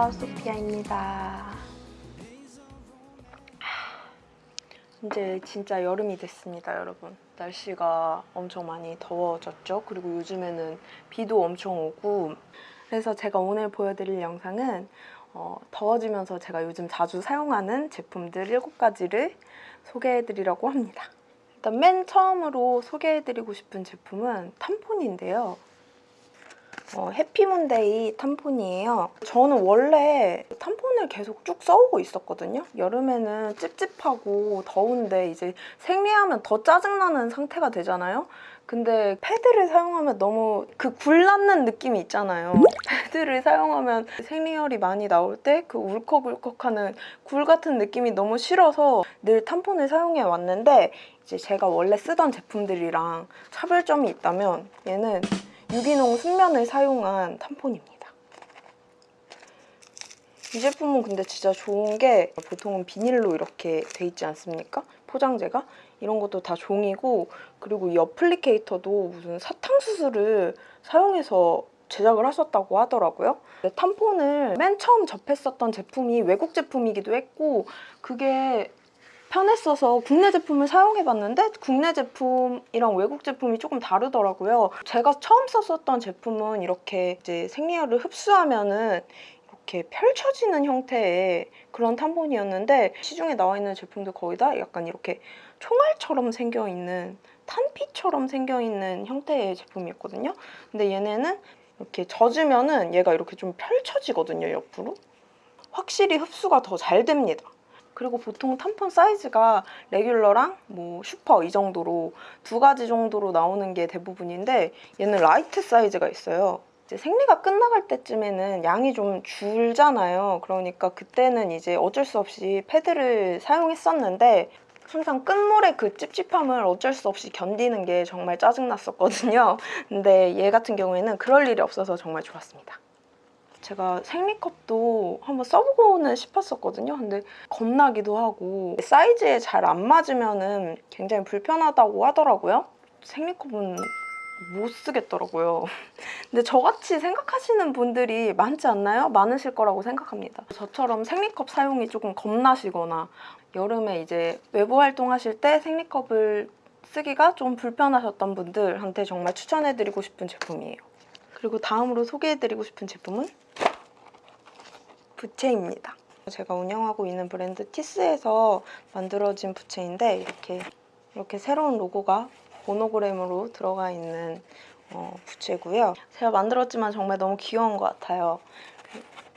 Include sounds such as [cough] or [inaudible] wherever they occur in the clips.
안녕하세요 소피아입니다. 이제 진짜 여름이 됐습니다 여러분. 날씨가 엄청 많이 더워졌죠? 그리고 요즘에는 비도 엄청 오고. 그래서 제가 오늘 보여드릴 영상은 어, 더워지면서 제가 요즘 자주 사용하는 제품들 7가지를 소개해드리려고 합니다. 일단 맨 처음으로 소개해드리고 싶은 제품은 탐폰인데요 어, 해피문데이 탐폰이에요. 저는 원래 탐폰을 계속 쭉 써오고 있었거든요. 여름에는 찝찝하고 더운데 이제 생리하면 더 짜증나는 상태가 되잖아요. 근데 패드를 사용하면 너무 그 굴났는 느낌이 있잖아요. 패드를 사용하면 생리혈이 많이 나올 때 그 울컥울컥하는 굴 같은 느낌이 너무 싫어서 늘 탐폰을 사용해 왔는데 이제 제가 원래 쓰던 제품들이랑 차별점이 있다면 얘는 유기농 순면을 사용한 탐폰입니다. 이 제품은 근데 진짜 좋은 게 보통은 비닐로 이렇게 돼 있지 않습니까? 포장재가? 이런 것도 다 종이고 그리고 이 어플리케이터도 무슨 사탕수수를 사용해서 제작을 하셨다고 하더라고요. 탐폰을 맨 처음 접했었던 제품이 외국 제품이기도 했고 그게 편했어서 국내 제품을 사용해봤는데 국내 제품이랑 외국 제품이 조금 다르더라고요. 제가 처음 썼었던 제품은 이렇게 이제 생리혈을 흡수하면은 이렇게 펼쳐지는 형태의 그런 탐폰이었는데 시중에 나와 있는 제품도 거의 다 약간 이렇게 총알처럼 생겨있는 탄피처럼 생겨있는 형태의 제품이었거든요. 근데 얘네는 이렇게 젖으면은 얘가 이렇게 좀 펼쳐지거든요, 옆으로. 확실히 흡수가 더 잘 됩니다. 그리고 보통 탐폰 사이즈가 레귤러랑 뭐 슈퍼 이 정도로 두 가지 정도로 나오는 게 대부분인데 얘는 라이트 사이즈가 있어요. 이제 생리가 끝나갈 때쯤에는 양이 좀 줄잖아요. 그러니까 그때는 이제 어쩔 수 없이 패드를 사용했었는데 항상 끝물의 그 찝찝함을 어쩔 수 없이 견디는 게 정말 짜증났었거든요. 근데 얘 같은 경우에는 그럴 일이 없어서 정말 좋았습니다. 제가 생리컵도 한번 써보고는 싶었었거든요. 근데 겁나기도 하고 사이즈에 잘 안 맞으면 굉장히 불편하다고 하더라고요. 생리컵은 못 쓰겠더라고요. [laughs] 근데 저같이 생각하시는 분들이 많지 않나요? 많으실 거라고 생각합니다. 저처럼 생리컵 사용이 조금 겁나시거나 여름에 이제 외부 활동하실 때 생리컵을 쓰기가 좀 불편하셨던 분들한테 정말 추천해드리고 싶은 제품이에요. 그리고 다음으로 소개해드리고 싶은 제품은 부채입니다. 제가 운영하고 있는 브랜드 티스에서 만들어진 부채인데 이렇게 이렇게 새로운 로고가 모노그램으로 들어가 있는 어, 부채고요. 제가 만들었지만 정말 너무 귀여운 것 같아요.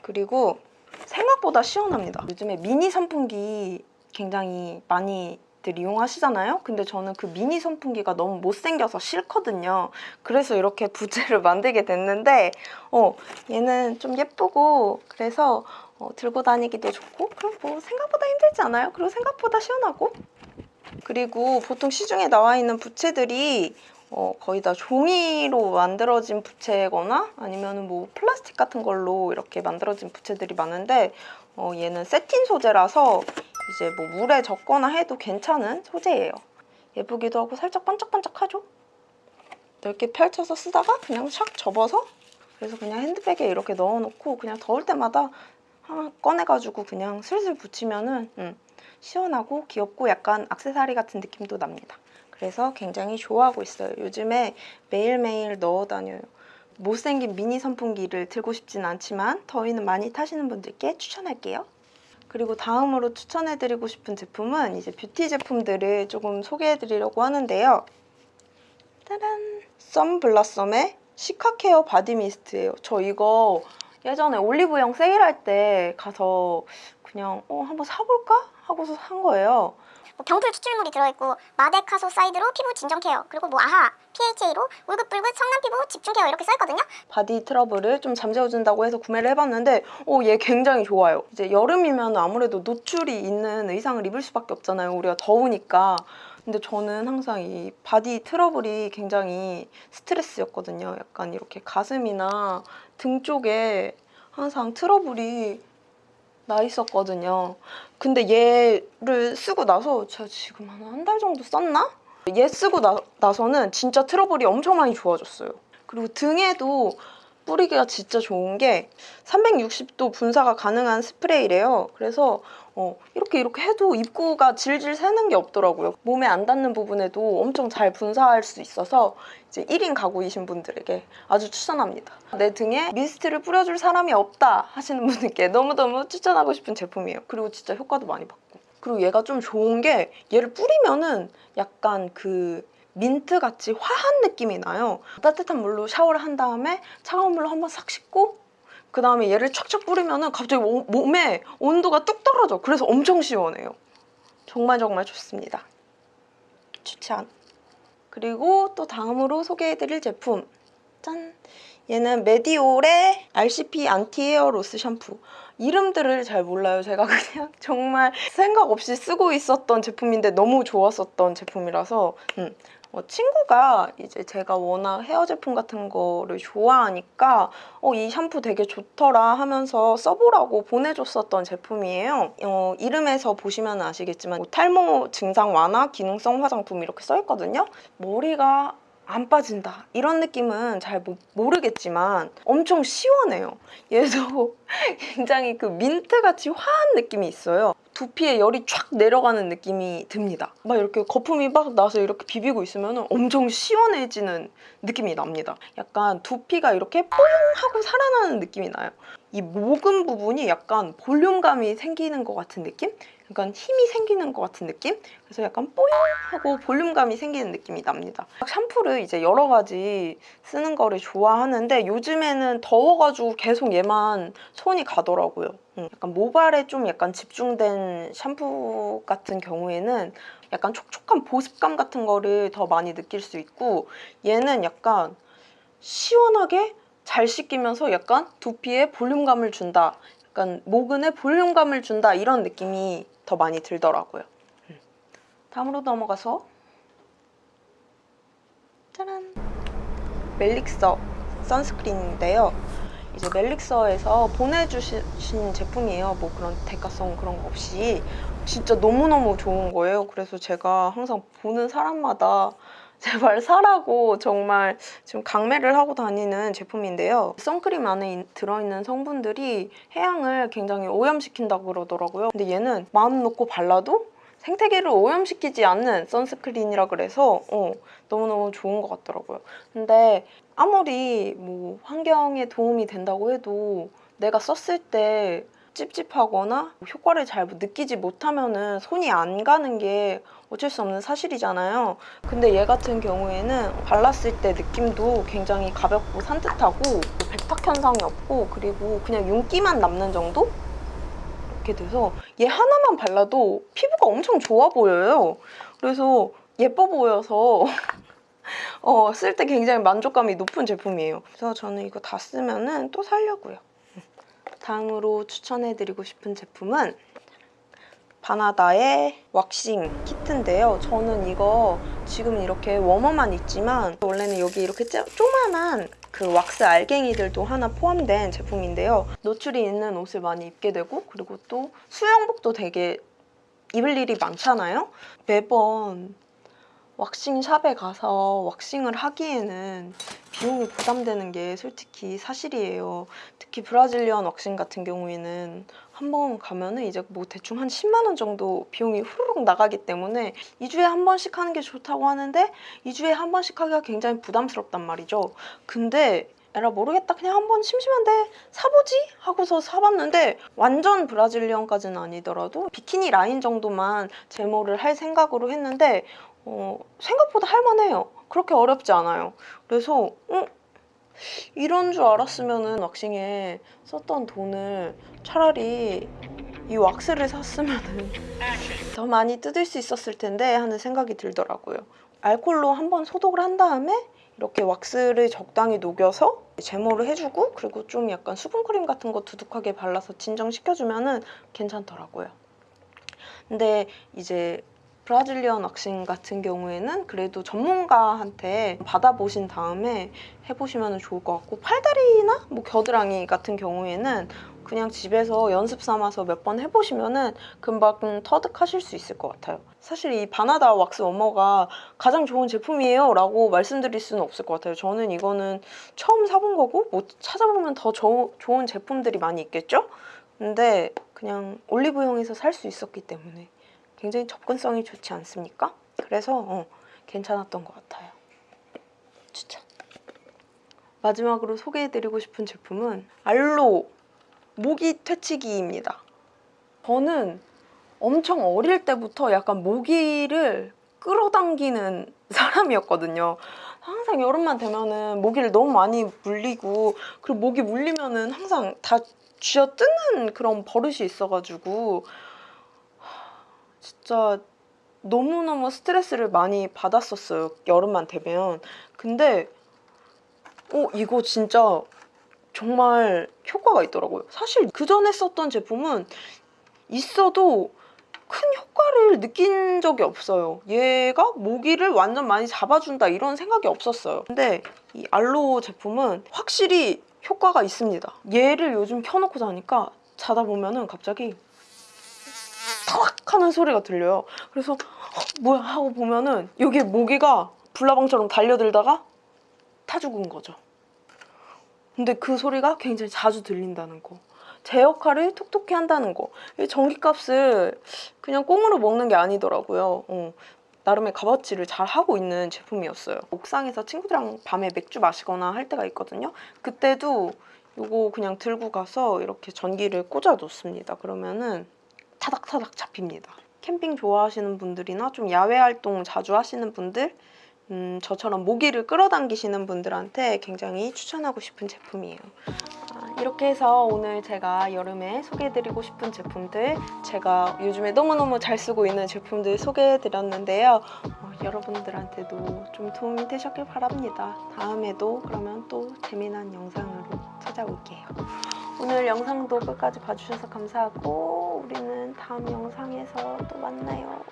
그리고 생각보다 시원합니다. 요즘에 미니 선풍기 굉장히 많이 들 이용하시잖아요. 근데 저는 그 미니 선풍기가 너무 못생겨서 싫거든요. 그래서 이렇게 [laughs] 부채를 만들게 됐는데 어, 얘는 좀 예쁘고 그래서 어, 들고 다니기도 좋고 그럼 뭐 생각보다 힘들지 않아요? 그리고 생각보다 시원하고 그리고 보통 시중에 나와 있는 부채들이 어, 거의 다 종이로 만들어진 부채거나 아니면 뭐 플라스틱 같은 걸로 이렇게 만들어진 부채들이 많은데 어, 얘는 세틴 소재라서 이제 뭐 물에 젖거나 해도 괜찮은 소재예요. 예쁘기도 하고 살짝 반짝반짝하죠? 넓게 펼쳐서 쓰다가 그냥 샥 접어서 그래서 그냥 핸드백에 이렇게 넣어놓고 그냥 더울 때마다 꺼내가지고 그냥 슬슬 붙이면은 음, 시원하고 귀엽고 약간 악세사리 같은 느낌도 납니다. 그래서 굉장히 좋아하고 있어요. 요즘에 매일매일 넣어 다녀요. 못생긴 미니 선풍기를 들고 싶진 않지만 더위는 많이 타시는 분들께 추천할게요. 그리고 다음으로 추천해드리고 싶은 제품은 이제 뷰티 제품들을 조금 소개해드리려고 하는데요. 짜란! 썸블라썸의 시카케어 body mist예요. 저 이거 예전에 올리브영 세일할 때 가서 그냥 어 한번 사볼까? 하고서 산 거예요. 뭐 병풀 추출물이 들어있고 마데카소사이드로 피부 진정 care 그리고 뭐 AHA PHA로 울긋불긋 성난 피부 집중 care 이렇게 써있거든요 body 트러블을 좀 잠재워준다고 해서 구매를 해봤는데 어, 얘 굉장히 좋아요. 이제 여름이면 아무래도 노출이 있는 의상을 입을 수밖에 없잖아요. 우리가 더우니까. 근데 저는 항상 이 body 트러블이 굉장히 스트레스였거든요. 약간 이렇게 가슴이나 등 쪽에 항상 트러블이 나 있었거든요. 근데 얘를 쓰고 나서 제가 지금 한 한 달 정도 썼나? 얘 쓰고 나, 나서는 진짜 트러블이 엄청 많이 좋아졌어요. 그리고 등에도 뿌리기가 진짜 좋은 게 360도 분사가 가능한 스프레이래요. 그래서 어, 이렇게 이렇게 해도 입구가 질질 새는 게 없더라고요. 몸에 안 닿는 부분에도 엄청 잘 분사할 수 있어서 이제 1인 가구이신 분들에게 아주 추천합니다. 내 등에 미스트를 뿌려줄 사람이 없다 하시는 분들께 너무너무 추천하고 싶은 제품이에요. 그리고 진짜 효과도 많이 받고. 그리고 얘가 좀 좋은 게 얘를 뿌리면은 약간 그 민트 같이 화한 느낌이 나요. 따뜻한 물로 샤워를 한 다음에 차가운 물로 한번 싹 씻고 그 다음에 얘를 촥촥 뿌리면은 갑자기 오- 몸에 온도가 뚝 떨어져. 그래서 엄청 시원해요. 정말 정말 좋습니다. 추천. 그리고 또 다음으로 소개해드릴 제품. 짠! 얘는 메디올의 RCP anti hair loss 샴푸. 이름들을 잘 몰라요. 제가 [laughs] 그냥 정말 생각 없이 쓰고 있었던 제품인데 너무 좋았었던 제품이라서 음. 어, 친구가 이제 제가 워낙 헤어 제품 같은 거를 좋아하니까 어, 이 샴푸 되게 좋더라 하면서 써보라고 보내줬었던 제품이에요. 어, 이름에서 보시면 아시겠지만 뭐 탈모 증상 완화 기능성 화장품 이렇게 써있거든요. 머리가 안 빠진다 이런 느낌은 잘 모, 모르겠지만 엄청 시원해요. 얘도 [laughs] 굉장히 그 민트같이 화한 느낌이 있어요. 두피에 열이 촥 내려가는 느낌이 듭니다. 막 이렇게 거품이 막 나서 이렇게 비비고 있으면 엄청 시원해지는 느낌이 납니다. 약간 두피가 이렇게 뽀용 하고 살아나는 느낌이 나요. 이 모근 부분이 약간 볼륨감이 생기는 것 같은 느낌? 약간 힘이 생기는 것 같은 느낌? 그래서 약간 뽀용 하고 볼륨감이 생기는 느낌이 납니다. 샴푸를 이제 여러 가지 쓰는 거를 좋아하는데 요즘에는 더워가지고 계속 얘만 손이 가더라고요. 음, 약간 모발에 좀 약간 집중된 샴푸 같은 경우에는 약간 촉촉한 보습감 같은 거를 더 많이 느낄 수 있고 얘는 약간 시원하게 잘 씻기면서 약간 두피에 볼륨감을 준다. 약간 모근에 볼륨감을 준다 이런 느낌이 더 많이 들더라고요. 음. 다음으로 넘어가서 짜란 멜릭서 선스크린인데요. 이제 멜릭서에서 보내주신 제품이에요. 뭐 그런 대가성 그런 거 없이 진짜 너무너무 좋은 거예요. 그래서 제가 항상 보는 사람마다 [laughs] 제발 사라고 정말 지금 강매를 하고 다니는 제품인데요. 선크림 안에 인- 들어있는 성분들이 해양을 굉장히 오염시킨다고 그러더라고요. 근데 얘는 마음 놓고 발라도 생태계를 오염시키지 않는 선스크린이라 그래서 어, 너무너무 좋은 것 같더라고요. 근데 아무리 뭐 환경에 도움이 된다고 해도 내가 썼을 때 찝찝하거나 효과를 잘 느끼지 못하면은 손이 안 가는 게 어쩔 수 없는 사실이잖아요. 근데 얘 같은 경우에는 발랐을 때 느낌도 굉장히 가볍고 산뜻하고 백탁 현상이 없고 그리고 그냥 윤기만 남는 정도? 이렇게 돼서 얘 하나만 발라도 피부가 엄청 좋아 보여요. 그래서 예뻐 보여서 [laughs] 어, 쓸 때 굉장히 만족감이 높은 제품이에요. 그래서 저는 이거 다 쓰면은 또 살려고요. 다음으로 추천해드리고 싶은 제품은 바나다의 왁싱 키트인데요. 저는 이거 지금 이렇게 워머만 있지만 원래는 여기 이렇게 쪼- 조그만한 그 왁스 알갱이들도 하나 포함된 제품인데요. 노출이 있는 옷을 많이 입게 되고 그리고 또 수영복도 되게 입을 일이 많잖아요. 매번 왁싱샵에 가서 왁싱을 하기에는 비용이 부담되는 게 솔직히 사실이에요. 특히 Brazilian waxing 같은 경우에는 한 번 가면은 이제 뭐 대충 한 10만 원 정도 비용이 후루룩 나가기 때문에 2주에 한 번씩 하는 게 좋다고 하는데 2주에 한 번씩 하기가 굉장히 부담스럽단 말이죠. 근데 에라 모르겠다 그냥 한번 심심한데 사보지 하고서 사봤는데 완전 Brazilian까지는 아니더라도 비키니 라인 정도만 제모를 할 생각으로 했는데 어, 생각보다 할만해요. 그렇게 어렵지 않아요. 그래서 어? 이런 줄 알았으면은 왁싱에 썼던 돈을 차라리 이 왁스를 샀으면은 [laughs] 더 많이 뜯을 수 있었을 텐데 하는 생각이 들더라고요. 알콜로 한번 소독을 한 다음에 이렇게 왁스를 적당히 녹여서 제모를 해주고 그리고 좀 약간 수분크림 같은 거 두둑하게 발라서 진정시켜주면 은 괜찮더라고요. 근데 이제 브라질리언 왁싱 같은 경우에는 그래도 전문가한테 받아보신 다음에 해보시면 좋을 것 같고 팔다리나 뭐 겨드랑이 같은 경우에는 그냥 집에서 연습 삼아서 몇 번 해보시면 은 금방 터득하실 수 있을 것 같아요. 사실 이 바나다 왁스 워머가 가장 좋은 제품이에요 라고 말씀드릴 수는 없을 것 같아요. 저는 이거는 처음 사본 거고 뭐 찾아보면 더 조- 좋은 제품들이 많이 있겠죠? 근데 그냥 올리브영에서 살 수 있었기 때문에 굉장히 접근성이 좋지 않습니까? 그래서 어, 괜찮았던 것 같아요. 추천. 마지막으로 소개해드리고 싶은 제품은 알로 모기 퇴치기입니다. 저는 엄청 어릴 때부터 약간 모기를 끌어당기는 [laughs] 사람이었거든요. 항상 여름만 되면은 모기를 너무 많이 물리고 그리고 모기 물리면은 항상 다 쥐어 뜯는 그런 버릇이 있어가지고 하, 진짜 너무너무 스트레스를 많이 받았었어요. 여름만 되면. 근데 어 이거 진짜 정말 효과가 있더라고요. 사실 그 전에 썼던 제품은 있어도 큰 효과를 느낀 적이 없어요. 얘가 모기를 완전 많이 잡아준다 이런 생각이 없었어요. 근데 이 알로우 제품은 확실히 효과가 있습니다. 얘를 요즘 켜놓고 자니까 자다 보면은 갑자기 탁 하는 소리가 들려요. 그래서 어, 뭐야 하고 보면은 여기에 모기가 불나방처럼 달려들다가 타 죽은 거죠. 근데 그 소리가 굉장히 자주 들린다는 거. 제 역할을 톡톡히 한다는 거. 이 전기값을 그냥 꽁으로 먹는 게 아니더라고요. 어, 나름의 값어치를 잘 하고 있는 제품이었어요. 옥상에서 친구들이랑 밤에 맥주 마시거나 할 때가 있거든요. 그때도 이거 그냥 들고 가서 이렇게 전기를 꽂아 놓습니다. 그러면은 타닥타닥 잡힙니다. 캠핑 좋아하시는 분들이나 좀 야외 활동 자주 하시는 분들 음, 저처럼 모기를 끌어당기시는 분들한테 굉장히 추천하고 싶은 제품이에요. 아, 이렇게 해서 오늘 제가 여름에 소개해드리고 싶은 제품들, 제가 요즘에 너무너무 잘 쓰고 있는 제품들 소개해드렸는데요. 어, 여러분들한테도 좀 도움이 되셨길 바랍니다. 다음에도 그러면 또 재미난 영상으로 찾아올게요. 오늘 영상도 끝까지 봐주셔서 감사하고 우리는 다음 영상에서 또 만나요.